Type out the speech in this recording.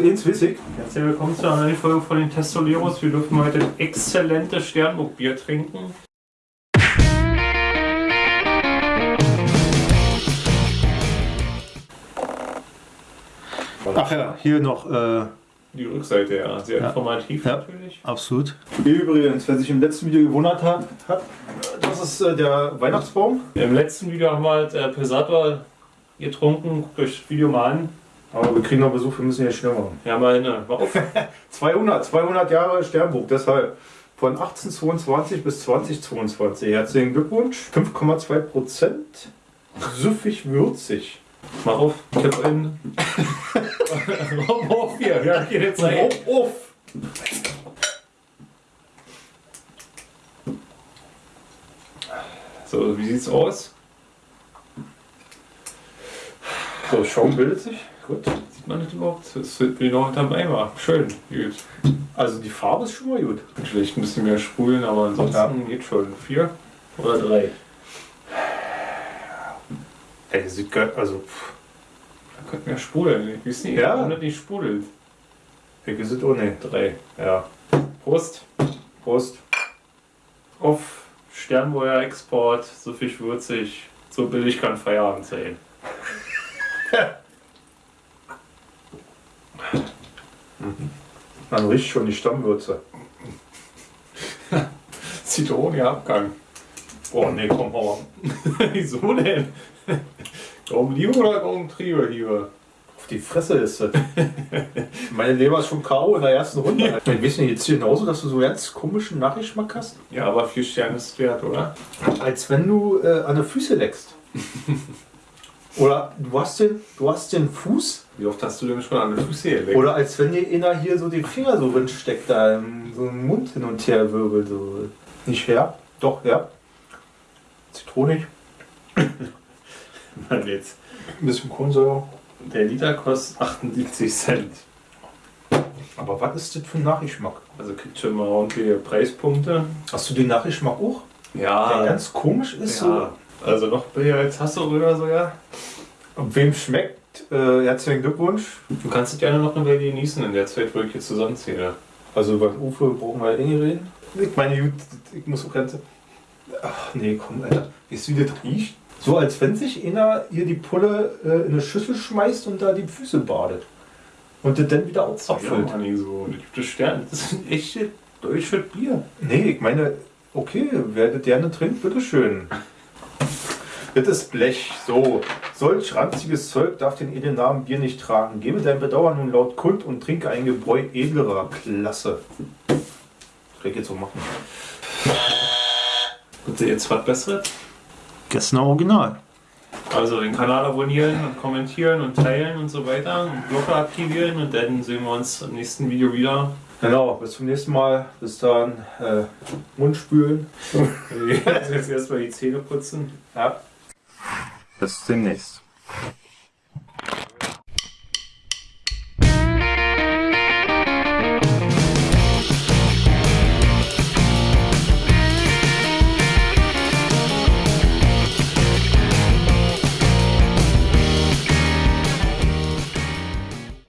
Also eins weiß ich. Herzlich willkommen zu einer neuen Folge von den Testoleros. Wir dürfen heute ein exzellentes Sternburg-Bier trinken. Ach ja, hier noch, äh, Die Rückseite, ja, sehr Ja. informativ Ja. natürlich. absolut. Übrigens, wer sich im letzten Video gewundert hat, hat das ist äh, der Weihnachtsbaum. Im letzten Video haben wir halt äh, Pesator getrunken. Guckt euch das Video mal an. Aber wir kriegen noch Besuch, wir müssen hier schnell machen. Ja, mal eine. Mach auf. 200, 200 Jahre Sternburg, deshalb von 1822 bis 2022. Herzlichen Glückwunsch. 5,2 Prozent. Süffig würzig. Mach auf. Kipp in. Mach auf hier. Ja, geht jetzt rein. Auf, auf. So, wie sieht's aus? So, Schaum bildet sich. Gut. Sieht man das überhaupt? Das ist genau hinterm Eimer. Schön. Gut. Also die Farbe ist schon mal gut. Vielleicht ein bisschen mehr sprudeln, aber ansonsten Ja. geht schon. Vier oder drei? Ey, sieht geil. Also, pff, Da könnte mehr sprudeln. Ich weiß nicht, Ja. warum das nicht sprudelt. ich ist es nicht. Drei. Ja. Prost. Prost. Auf Sternburger Export. So viel würzig. So billig kann Feierabend sein. Man riecht schon die Stammwürze. Zitronenabgang. Oh nee, komm, hau. Wieso denn? Warum Liebe oder warum Triebe hier? Auf die Fresse ist das. Meine Leber ist schon K.O. in der ersten Runde. Ich weiß nicht, jetzt hier genauso, dass du so ganz komischen Nachgeschmack hast? Ja, aber vier Sterne ist wert, oder? Als wenn du äh, an den Füße leckst. Oder du hast, den, du hast den Fuß. Wie oft hast du denn schon an den Füße geleckt? Oder als wenn dir einer hier so den Finger so drin steckt, da im, so im Mund hin und her wirbelt. So. Nicht herb? Doch, herb. Zitronig. Mann, jetzt. Ein bisschen Kohlensäure. Der Liter kostet 78 Cent. Aber was ist das für ein Nachgeschmack? Also kriegt schon mal ordentliche Preispunkte. Hast du den Nachgeschmack auch? Der Ja, ganz komisch ist ja. Also noch billiger als Hasso oder so, ja. so. Und wem schmeckt, äh, herzlichen Glückwunsch. Du kannst es gerne noch eine Weile genießen in der Zeit, wo ich hier zusammenzähle. Also über Uwe brauchen wir ja eh nicht reden. Ich meine, gut, ich muss auch ganz. Ach nee, komm, Alter. Weißt du, wie das riecht? So als wenn sich einer hier die Pulle äh, in eine Schüssel schmeißt und da die Füße badet. Und das dann wieder Ja, abfüllt. Mann, so. Das gibt es Sterne. Das ist ein echtes deutsches Bier. Nee, ich meine, okay, wer das gerne trinkt, bitteschön. Das ist Blech. So, solch ranziges Zeug darf den edlen Namen Bier nicht tragen. Gebe dein Bedauern nun laut kund und trinke ein Gebräu edlerer Klasse. Das kann ich jetzt so machen. Und jetzt was Besseres? Gestern Original. Also den Kanal abonnieren und kommentieren und teilen und so weiter. Und Glocke aktivieren und dann sehen wir uns im nächsten Video wieder. Genau, bis zum nächsten Mal. Bis dann. Äh, Mund spülen. Jetzt erstmal die Zähne putzen. Ja. Bis demnächst.